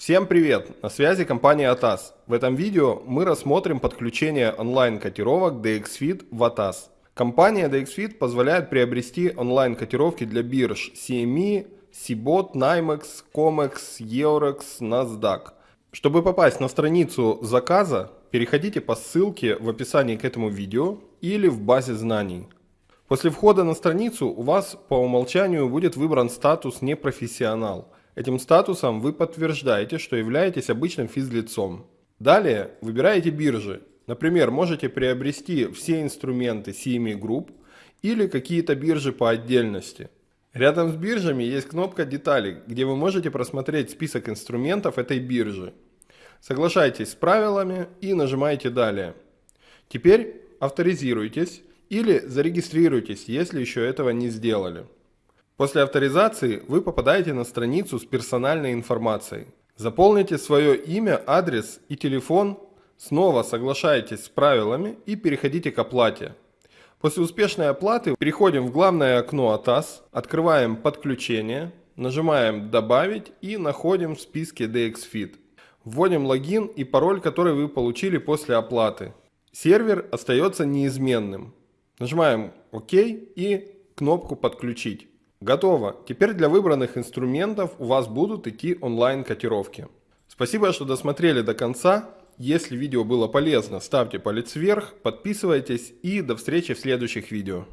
Всем привет! На связи компания ATAS. В этом видео мы рассмотрим подключение онлайн-котировок DXFIT в ATAS. Компания DXFIT позволяет приобрести онлайн-котировки для бирж CME, CBOT, NYMEX, COMEX, Eurex, NASDAQ. Чтобы попасть на страницу заказа, переходите по ссылке в описании к этому видео или в базе знаний. После входа на страницу у вас по умолчанию будет выбран статус «Непрофессионал». Этим статусом вы подтверждаете, что являетесь обычным физлицом. Далее выбираете биржи. Например, можете приобрести все инструменты CME Group или какие-то биржи по отдельности. Рядом с биржами есть кнопка «Детали», где вы можете просмотреть список инструментов этой биржи. Соглашайтесь с правилами и нажимаете «Далее». Теперь авторизируйтесь или зарегистрируйтесь, если еще этого не сделали. После авторизации вы попадаете на страницу с персональной информацией. Заполните свое имя, адрес и телефон, снова соглашайтесь с правилами и переходите к оплате. После успешной оплаты переходим в главное окно ATAS, открываем подключение, нажимаем «Добавить» и находим в списке DXFIT. Вводим логин и пароль, который вы получили после оплаты. Сервер остается неизменным. Нажимаем ОК и кнопку «Подключить». Готово. Теперь для выбранных инструментов у вас будут идти онлайн котировки. Спасибо, что досмотрели до конца. Если видео было полезно, ставьте палец вверх, подписывайтесь и до встречи в следующих видео.